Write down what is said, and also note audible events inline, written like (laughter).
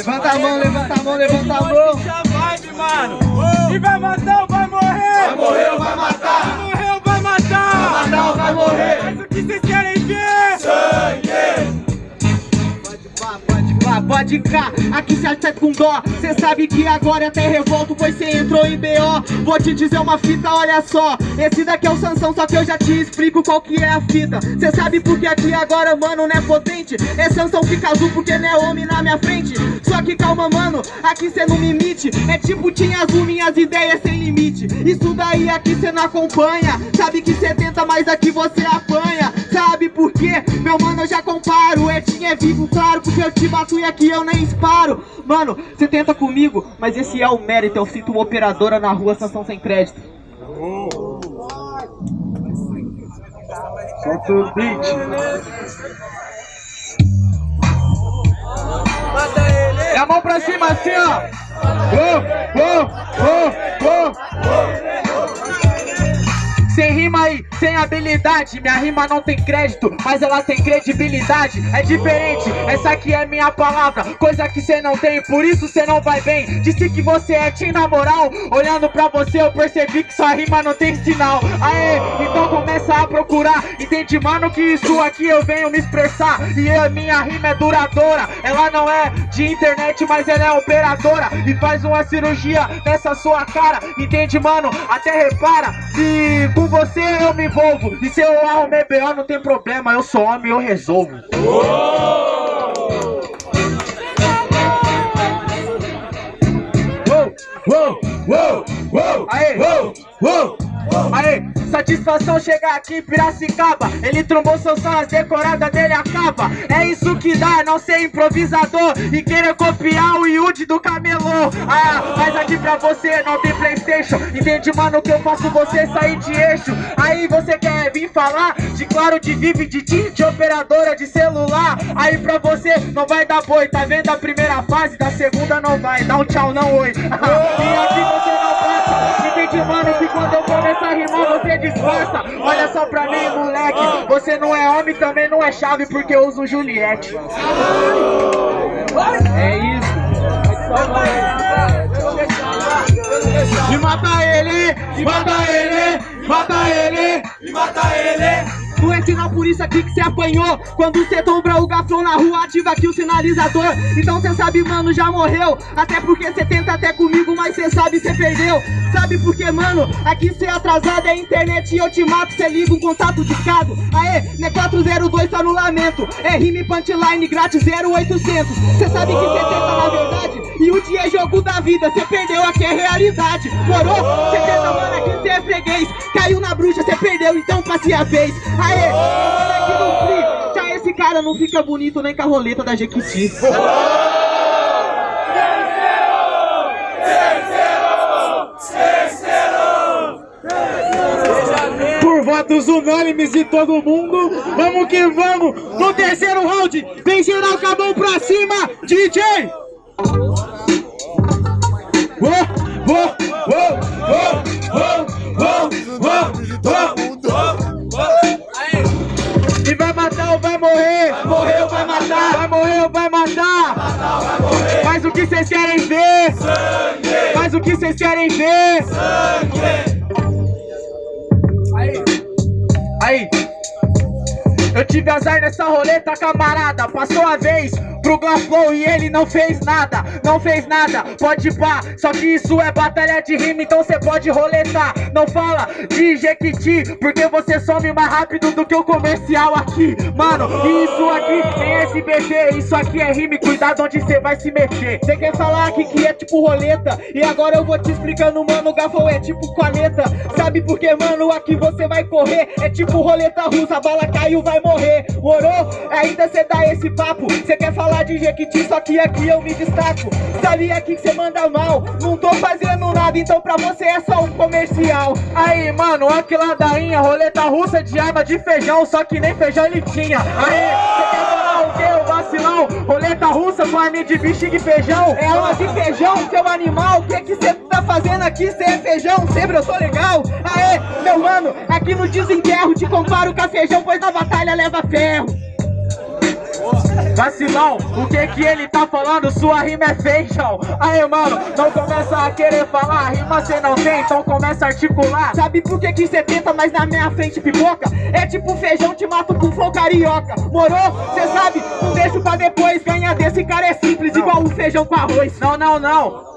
Levanta a mão, levanta a mão, levanta a mão. vibe, mano. E vai matar ou vai morrer? Vai morrer ou vai até com dó Cê sabe que agora até revolto, pois cê entrou em BO Vou te dizer uma fita, olha só. Esse daqui é o Sansão, só que eu já te explico qual que é a fita. Cê sabe porque aqui agora, mano, não é potente? É Sansão fica azul porque não é homem na minha frente. Só que calma, mano, aqui cê não me imite. É tipo tinha azul, minhas ideias sem limite. Isso daí aqui cê não acompanha. Sabe que cê tenta, mas aqui você apanha Sabe por quê? Meu mano, eu já comparo. É tinha é vivo, claro, porque eu te bato e aqui eu nem disparo. Mano, você tenta comigo, mas esse é o mérito. Eu sinto uma operadora na rua, sanção sem crédito. Solta o beat E a mão pra cima assim, ó. Oh, oh, oh, oh, oh sem rima aí, sem habilidade. Minha rima não tem crédito, mas ela tem credibilidade. É diferente, essa aqui é minha palavra. Coisa que cê não tem, por isso cê não vai bem. Disse que você é tim na moral. Olhando pra você eu percebi que sua rima não tem sinal. Aê, então começa a procurar. Entende mano que isso aqui eu venho me expressar. E a minha rima é duradoura. Ela não é de internet, mas ela é operadora. E faz uma cirurgia nessa sua cara. Entende mano, até repara Se com você eu me envolvo. E se eu arrumei B.O. não tem problema. Eu sou homem, eu resolvo. Uou! Uou, uou, uou, Aê, uou, uou, Aê, satisfação chegar aqui Piracicaba. Ele trombou seu som, as decoradas dele acaba. É isso que dá, não ser improvisador. E querer copiar o Yudi do camelô. Ah, mas aqui pra você não tem Playstation. Entende, mano, que eu faço você sair de eixo? Aí você quer vir falar? De claro, de vive, de TIM, de operadora de celular. Aí pra você não vai dar boi, tá vendo a primeira fase? Da segunda não vai, dá um tchau, não oi. (laughs) E aqui você Olha só pra mim, moleque, você não é homem, também não é chave porque eu uso Juliette. É isso. E mata ele, mata ele, mata ele, mata ele. Não é sinal por isso aqui que cê apanhou. Quando cê dobra o gafão na rua, ativa aqui o sinalizador. Então cê sabe, mano, já morreu. Até porque cê tenta até comigo, mas cê sabe, cê perdeu. Sabe por que, mano? Aqui cê é atrasado, é internet e eu te mato. Cê liga um contato discado Aê, não é 402 só no lamento. É rime punchline grátis 0800 Cê sabe que cê tenta na verdade E o dia é jogo da vida, cê perdeu, aqui é realidade. Morou? Cê tenta, mano, aqui cê é freguês Caiu na bruxa, cê perdeu, então passe a vez Aê, aqui no free, já esse cara não fica bonito nem com a roleta da Jequiti. Por votos unânimes de todo mundo, vamos que vamos! No terceiro round, vem geral mão pra cima, DJ! Oh, oh, E vai matar ou vai morrer? Vai morrer ou vai matar? Vai morrer ou vai matar? Vai matar ou vai morrer? Mas o que vocês querem ver? Sangue! Mas o que vocês querem ver? Sangue! Aí! Aí! Eu tive azar nessa roleta, camarada Passou a vez pro Glaflow e ele não fez nada Não fez nada, pode pá Só que isso é batalha de rima, então cê pode roletar. Não fala de Jequiti Porque você some mais rápido do que o comercial aqui. Mano, isso aqui tem SBT Isso aqui é rima, cuidado onde cê vai se meter Cê quer falar aqui que é tipo roleta? E agora eu vou te explicando, mano, Gaflow é tipo caneta. Sabe por que, mano, aqui você vai correr É tipo roleta russa, a bala caiu, vai morrer. Morou? Ainda cê dá esse papo. Cê quer falar de Jequiti, só que aqui eu me destaco. Sabe aqui que cê manda mal? Não tô fazendo nada, então pra você é só um comercial. Aí, mano, aqui ladainha Roleta russa de arma de feijão Só que nem feijão ele tinha. Aí, cê quer falar o quê, o vacilão? Roleta russa arma de bexiga e feijão? É arma de feijão, seu animal? O que que cê tá fazendo aqui? Cê é feijão, sempre eu sou legal? Aê, meu mano, aqui no desenterro Te comparo com a feijão, pois na batalha leva ferro Vacilão, o que que ele tá falando? Sua rima é fashion Aí mano, não começa a querer falar Rima cê não tem, então começa a articular Sabe por que que cê tenta, mas na minha frente pipoca? É tipo feijão, te mato com flow carioca Morou? Cê sabe? Não deixo pra depois Ganha desse cara é simples, igual o feijão com arroz Não, não, não